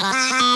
Bye.